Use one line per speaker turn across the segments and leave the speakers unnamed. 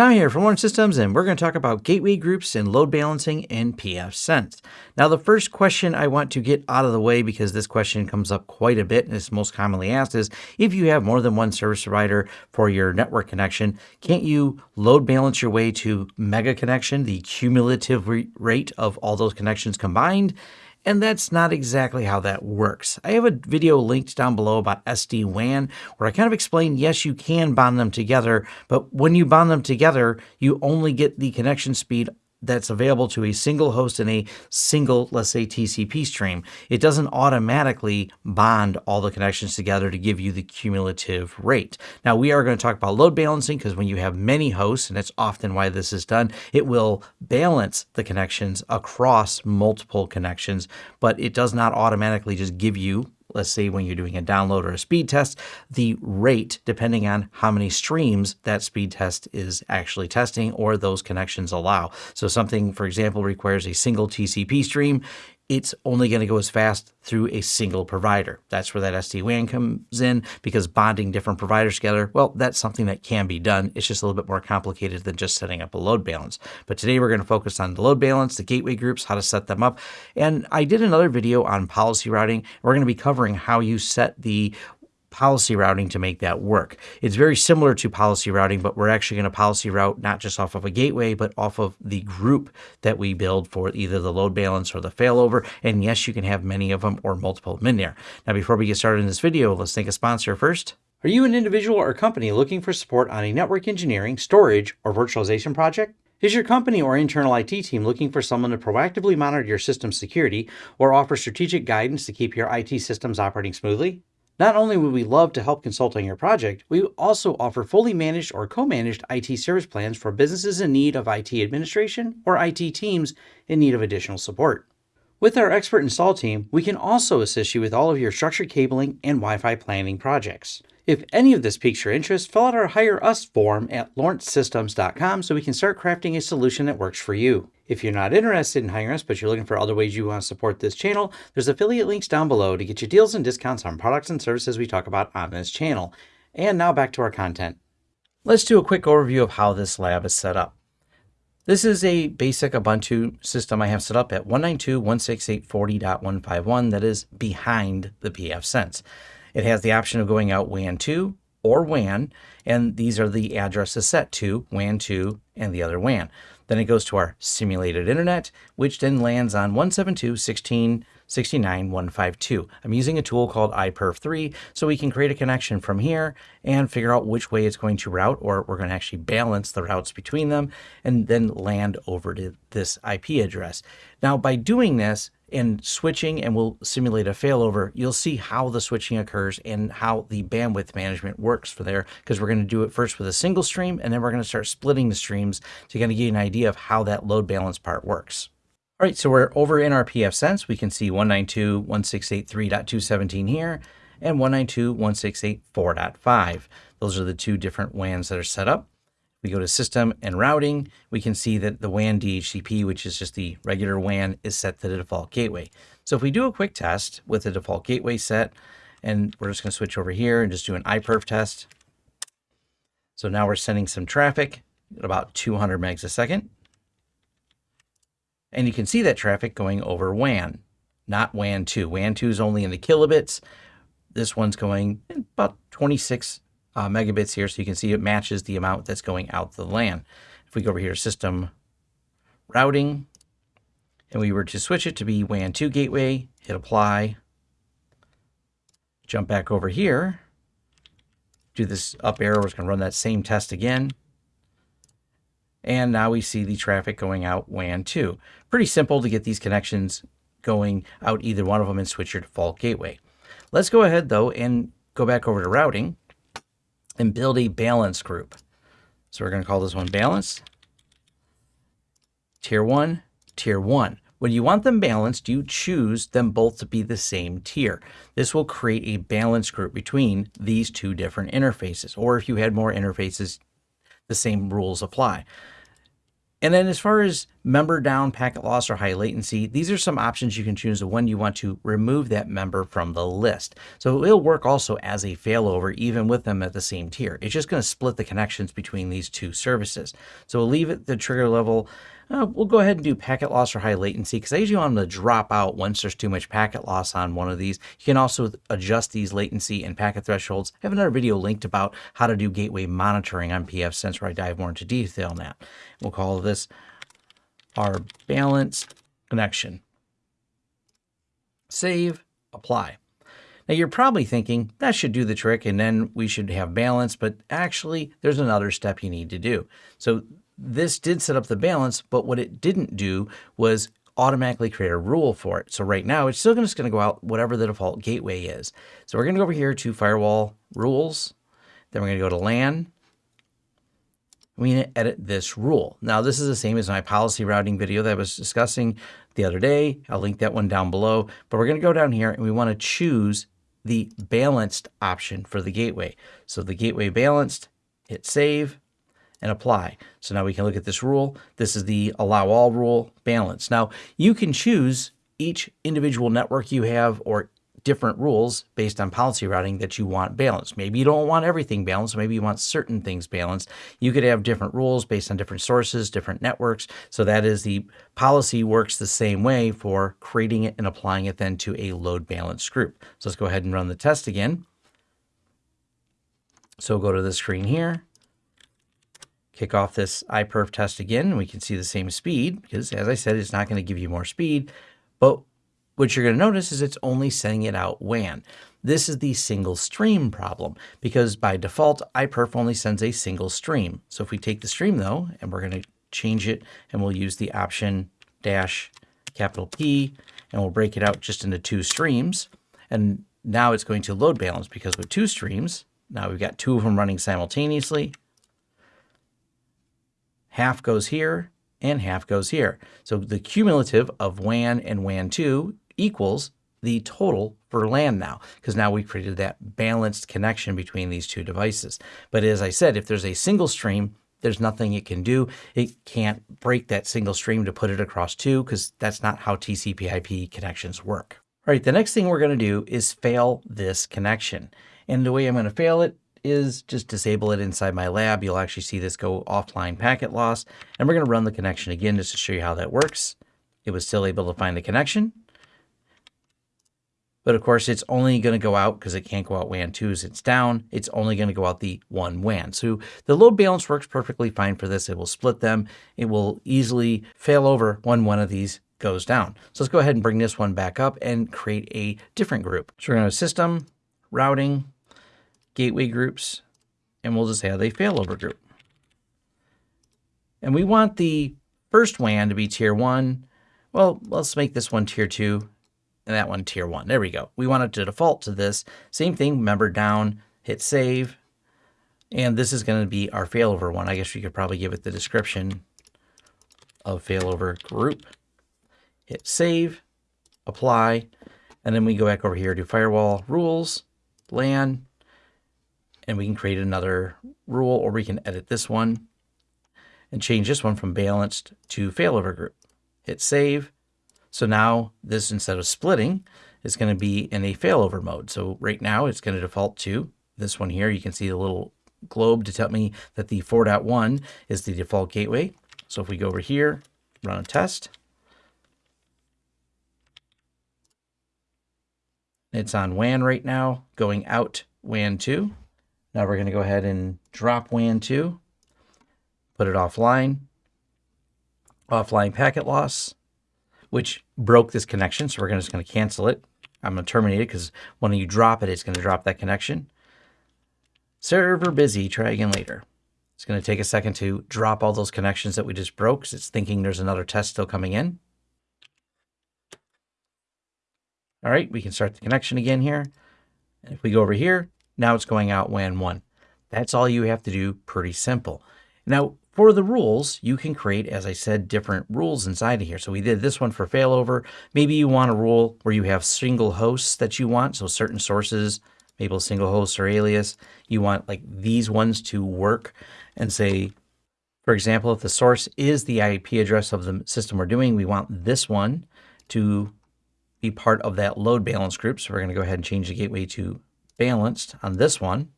Tom here from Lawrence Systems, and we're going to talk about gateway groups and load balancing in pfSense. Now, the first question I want to get out of the way, because this question comes up quite a bit and is most commonly asked, is if you have more than one service provider for your network connection, can't you load balance your way to mega connection, the cumulative rate of all those connections combined? And that's not exactly how that works. I have a video linked down below about SD-WAN where I kind of explain, yes, you can bond them together, but when you bond them together, you only get the connection speed that's available to a single host in a single, let's say, TCP stream. It doesn't automatically bond all the connections together to give you the cumulative rate. Now, we are going to talk about load balancing because when you have many hosts, and that's often why this is done, it will balance the connections across multiple connections, but it does not automatically just give you let's say when you're doing a download or a speed test, the rate, depending on how many streams that speed test is actually testing or those connections allow. So something, for example, requires a single TCP stream it's only going to go as fast through a single provider. That's where that SD-WAN comes in because bonding different providers together, well, that's something that can be done. It's just a little bit more complicated than just setting up a load balance. But today we're going to focus on the load balance, the gateway groups, how to set them up. And I did another video on policy routing. We're going to be covering how you set the policy routing to make that work. It's very similar to policy routing, but we're actually going to policy route not just off of a gateway, but off of the group that we build for either the load balance or the failover. And yes, you can have many of them or multiple of them in there. Now, before we get started in this video, let's thank a sponsor first. Are you an individual or company looking for support on a network engineering, storage, or virtualization project? Is your company or internal IT team looking for someone to proactively monitor your system security or offer strategic guidance to keep your IT systems operating smoothly? Not only would we love to help consult on your project, we also offer fully managed or co-managed IT service plans for businesses in need of IT administration or IT teams in need of additional support. With our expert install team, we can also assist you with all of your structured cabling and Wi-Fi planning projects. If any of this piques your interest, fill out our Hire Us form at lawrencesystems.com so we can start crafting a solution that works for you. If you're not interested in hiring us, but you're looking for other ways you want to support this channel, there's affiliate links down below to get you deals and discounts on products and services we talk about on this channel. And now back to our content. Let's do a quick overview of how this lab is set up. This is a basic Ubuntu system I have set up at 192.168.40.151 that is behind the pfSense. It has the option of going out WAN 2 or WAN, and these are the addresses set to WAN 2 and the other WAN. Then it goes to our simulated internet, which then lands on 172.16.69.152. I'm using a tool called iPerf3, so we can create a connection from here and figure out which way it's going to route, or we're going to actually balance the routes between them and then land over to this IP address. Now, by doing this, and switching and we'll simulate a failover, you'll see how the switching occurs and how the bandwidth management works for there because we're going to do it first with a single stream and then we're going to start splitting the streams to kind of get an idea of how that load balance part works. All right, so we're over in our pfSense. We can see 192.168.3.217 here and 192.168.4.5. Those are the two different WANs that are set up we go to system and routing, we can see that the WAN DHCP, which is just the regular WAN, is set to the default gateway. So if we do a quick test with the default gateway set, and we're just going to switch over here and just do an iPerf test. So now we're sending some traffic at about 200 megs a second. And you can see that traffic going over WAN, not WAN 2. WAN 2 is only in the kilobits. This one's going about 26 uh, megabits here. So you can see it matches the amount that's going out the LAN. If we go over here, system routing, and we were to switch it to be WAN 2 gateway, hit apply, jump back over here, do this up arrow, we're going to run that same test again. And now we see the traffic going out WAN 2. Pretty simple to get these connections going out either one of them and switch your default gateway. Let's go ahead though and go back over to routing and build a balance group. So we're going to call this one balance. Tier 1, Tier 1. When you want them balanced, you choose them both to be the same tier. This will create a balance group between these two different interfaces. Or if you had more interfaces, the same rules apply. And then as far as member down, packet loss, or high latency, these are some options you can choose when you want to remove that member from the list. So it'll work also as a failover, even with them at the same tier. It's just going to split the connections between these two services. So we'll leave it the trigger level. Uh, we'll go ahead and do packet loss or high latency because I usually want them to drop out once there's too much packet loss on one of these. You can also adjust these latency and packet thresholds. I have another video linked about how to do gateway monitoring on pfSense where I dive more into detail on that. We'll call this our balanced connection. Save, apply. Now you're probably thinking that should do the trick and then we should have balance, but actually there's another step you need to do. So this did set up the balance, but what it didn't do was automatically create a rule for it. So right now it's still just going to go out whatever the default gateway is. So we're going to go over here to firewall rules. Then we're going to go to LAN we need to edit this rule. Now, this is the same as my policy routing video that I was discussing the other day. I'll link that one down below. But we're going to go down here and we want to choose the balanced option for the gateway. So the gateway balanced, hit save and apply. So now we can look at this rule. This is the allow all rule balance. Now you can choose each individual network you have or different rules based on policy routing that you want balanced. Maybe you don't want everything balanced. Maybe you want certain things balanced. You could have different rules based on different sources, different networks. So that is the policy works the same way for creating it and applying it then to a load balanced group. So let's go ahead and run the test again. So go to the screen here, kick off this iPerf test again, we can see the same speed because as I said, it's not going to give you more speed, but what you're going to notice is it's only sending it out WAN. This is the single stream problem because by default, iPerf only sends a single stream. So if we take the stream though, and we're going to change it and we'll use the option dash capital P and we'll break it out just into two streams. And now it's going to load balance because with two streams, now we've got two of them running simultaneously. Half goes here and half goes here. So the cumulative of WAN and WAN2 equals the total for LAN now, because now we created that balanced connection between these two devices. But as I said, if there's a single stream, there's nothing it can do. It can't break that single stream to put it across two, because that's not how TCP IP connections work. All right, the next thing we're going to do is fail this connection. And the way I'm going to fail it is just disable it inside my lab. You'll actually see this go offline packet loss. And we're going to run the connection again just to show you how that works. It was still able to find the connection. But of course, it's only going to go out because it can't go out WAN 2 as it's down. It's only going to go out the one WAN. So the load balance works perfectly fine for this. It will split them. It will easily fail over when one of these goes down. So let's go ahead and bring this one back up and create a different group. So we're going to system, routing, gateway groups, and we'll just have a failover group. And we want the first WAN to be tier one. Well, let's make this one tier two and that one tier one. There we go. We want it to default to this. Same thing, member down, hit save. And this is going to be our failover one. I guess we could probably give it the description of failover group. Hit save, apply, and then we go back over here to firewall rules, LAN, and we can create another rule or we can edit this one and change this one from balanced to failover group. Hit save, so now this, instead of splitting, is going to be in a failover mode. So right now it's going to default to this one here. You can see the little globe to tell me that the 4.1 is the default gateway. So if we go over here, run a test, it's on WAN right now, going out WAN 2. Now we're going to go ahead and drop WAN 2, put it offline, offline packet loss, which broke this connection. So we're just going to cancel it. I'm going to terminate it because when you drop it, it's going to drop that connection. Server busy, try again later. It's going to take a second to drop all those connections that we just broke because it's thinking there's another test still coming in. All right, we can start the connection again here. And if we go over here, now it's going out WAN 1. That's all you have to do, pretty simple. Now, for the rules, you can create, as I said, different rules inside of here. So we did this one for failover. Maybe you want a rule where you have single hosts that you want. So certain sources, maybe a single host or alias. You want like these ones to work and say For example, if the source is the IP address of the system we're doing, we want this one to be part of that load balance group. So we're going to go ahead and change the gateway to balanced on this one.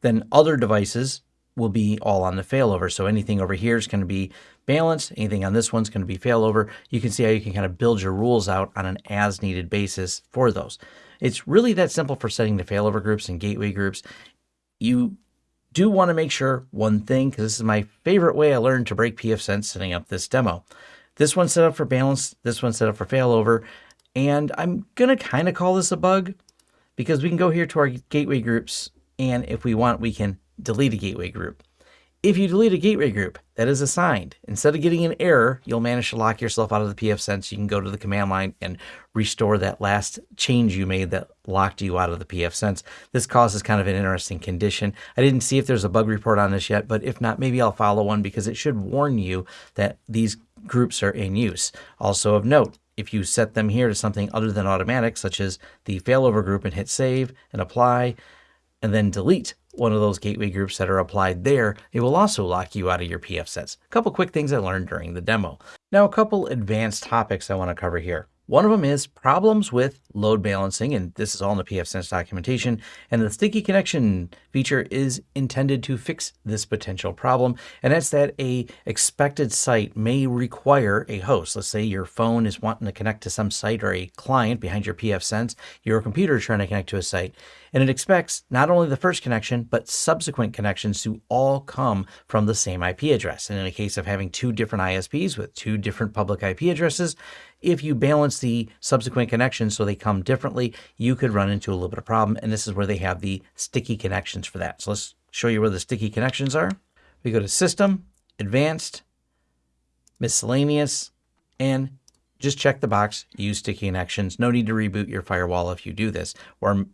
Then other devices will be all on the failover. So anything over here is going to be balanced. Anything on this one's going to be failover. You can see how you can kind of build your rules out on an as needed basis for those. It's really that simple for setting the failover groups and gateway groups. You do want to make sure one thing, because this is my favorite way I learned to break pfSense setting up this demo. This one's set up for balance, this one's set up for failover, and I'm going to kind of call this a bug because we can go here to our gateway groups, and if we want, we can delete a gateway group. If you delete a gateway group that is assigned, instead of getting an error, you'll manage to lock yourself out of the pfSense. You can go to the command line and restore that last change you made that locked you out of the pfSense. This causes kind of an interesting condition. I didn't see if there's a bug report on this yet, but if not, maybe I'll follow one because it should warn you that these groups are in use. Also of note, if you set them here to something other than automatic, such as the failover group and hit save and apply, and then delete one of those gateway groups that are applied there, it will also lock you out of your pfSense. A couple quick things I learned during the demo. Now, a couple advanced topics I want to cover here. One of them is problems with load balancing, and this is all in the pfSense documentation, and the sticky connection feature is intended to fix this potential problem, and that's that a expected site may require a host. Let's say your phone is wanting to connect to some site or a client behind your pfSense, your computer is trying to connect to a site, and it expects not only the first connection, but subsequent connections to all come from the same IP address. And in a case of having two different ISPs with two different public IP addresses, if you balance the subsequent connections so they come differently, you could run into a little bit of problem. And this is where they have the sticky connections for that. So let's show you where the sticky connections are. We go to System, Advanced, Miscellaneous, and just check the box, use sticky connections. No need to reboot your firewall if you do this or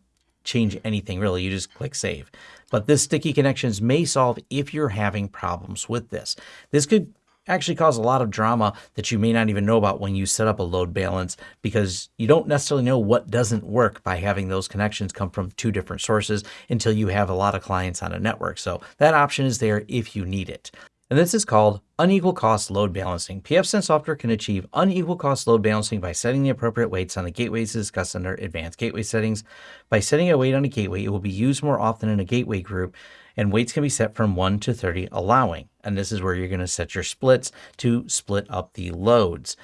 change anything really. You just click save. But this sticky connections may solve if you're having problems with this. This could actually cause a lot of drama that you may not even know about when you set up a load balance because you don't necessarily know what doesn't work by having those connections come from two different sources until you have a lot of clients on a network. So that option is there if you need it. And this is called unequal cost load balancing. pfSense software can achieve unequal cost load balancing by setting the appropriate weights on the gateways discussed under advanced gateway settings. By setting a weight on a gateway, it will be used more often in a gateway group and weights can be set from 1 to 30 allowing. And this is where you're going to set your splits to split up the loads.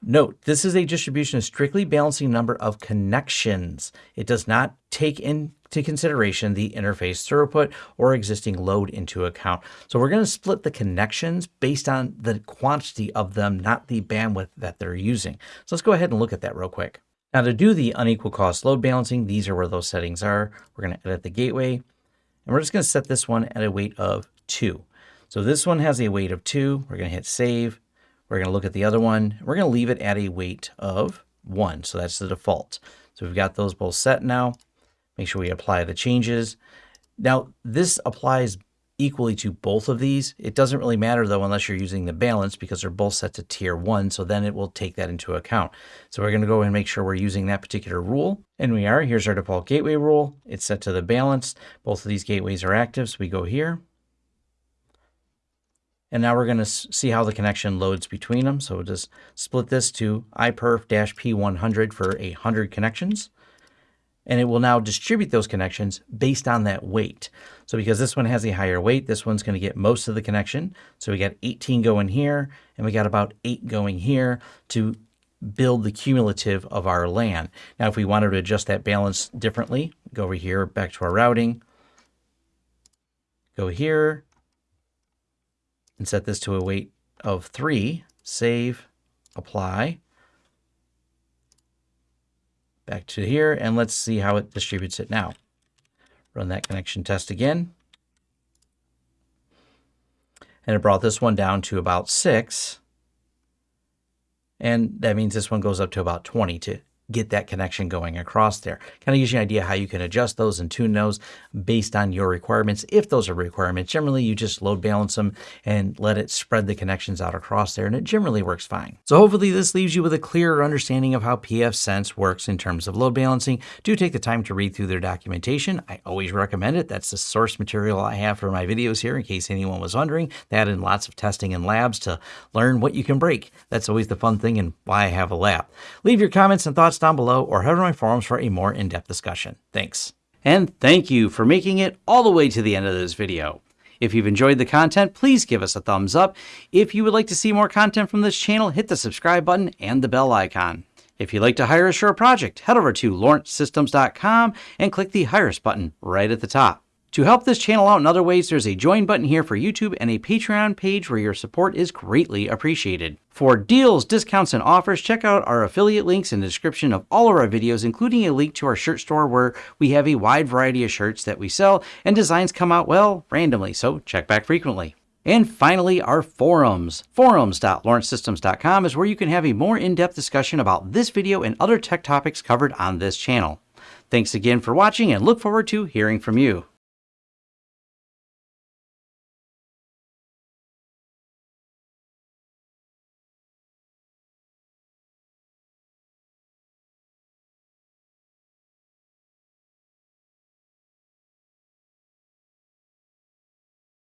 Note, this is a distribution strictly balancing number of connections. It does not take into consideration the interface throughput or existing load into account. So we're going to split the connections based on the quantity of them, not the bandwidth that they're using. So let's go ahead and look at that real quick. Now to do the unequal cost load balancing, these are where those settings are. We're going to edit the gateway. And we're just going to set this one at a weight of 2. So this one has a weight of 2. We're going to hit save. We're going to look at the other one. We're going to leave it at a weight of 1. So that's the default. So we've got those both set now. Make sure we apply the changes. Now this applies equally to both of these. It doesn't really matter though unless you're using the balance because they're both set to tier 1, so then it will take that into account. So we're going to go and make sure we're using that particular rule, and we are. Here's our default gateway rule. It's set to the balance. Both of these gateways are active, so we go here. And now we're going to see how the connection loads between them. So we'll just split this to iperf-p100 for 100 connections and it will now distribute those connections based on that weight. So because this one has a higher weight, this one's going to get most of the connection. So we got 18 going here, and we got about 8 going here to build the cumulative of our LAN. Now, if we wanted to adjust that balance differently, go over here, back to our routing, go here, and set this to a weight of 3, save, apply, back to here, and let's see how it distributes it now. Run that connection test again. And it brought this one down to about 6. And that means this one goes up to about 20 to get that connection going across there. Kind of gives you an idea how you can adjust those and tune those based on your requirements. If those are requirements, generally you just load balance them and let it spread the connections out across there and it generally works fine. So hopefully this leaves you with a clearer understanding of how pfSense works in terms of load balancing. Do take the time to read through their documentation. I always recommend it. That's the source material I have for my videos here in case anyone was wondering. Add in lots of testing in labs to learn what you can break. That's always the fun thing and why I have a lab. Leave your comments and thoughts down below or head to my forums for a more in-depth discussion. Thanks. And thank you for making it all the way to the end of this video. If you've enjoyed the content, please give us a thumbs up. If you would like to see more content from this channel, hit the subscribe button and the bell icon. If you'd like to hire us for a project, head over to lawrencesystems.com and click the Hire Us button right at the top. To help this channel out in other ways, there's a join button here for YouTube and a Patreon page where your support is greatly appreciated. For deals, discounts, and offers, check out our affiliate links in the description of all of our videos, including a link to our shirt store where we have a wide variety of shirts that we sell and designs come out, well, randomly, so check back frequently. And finally, our forums. Forums.lawrencesystems.com is where you can have a more in-depth discussion about this video and other tech topics covered on this channel. Thanks again for watching and look forward to hearing from you.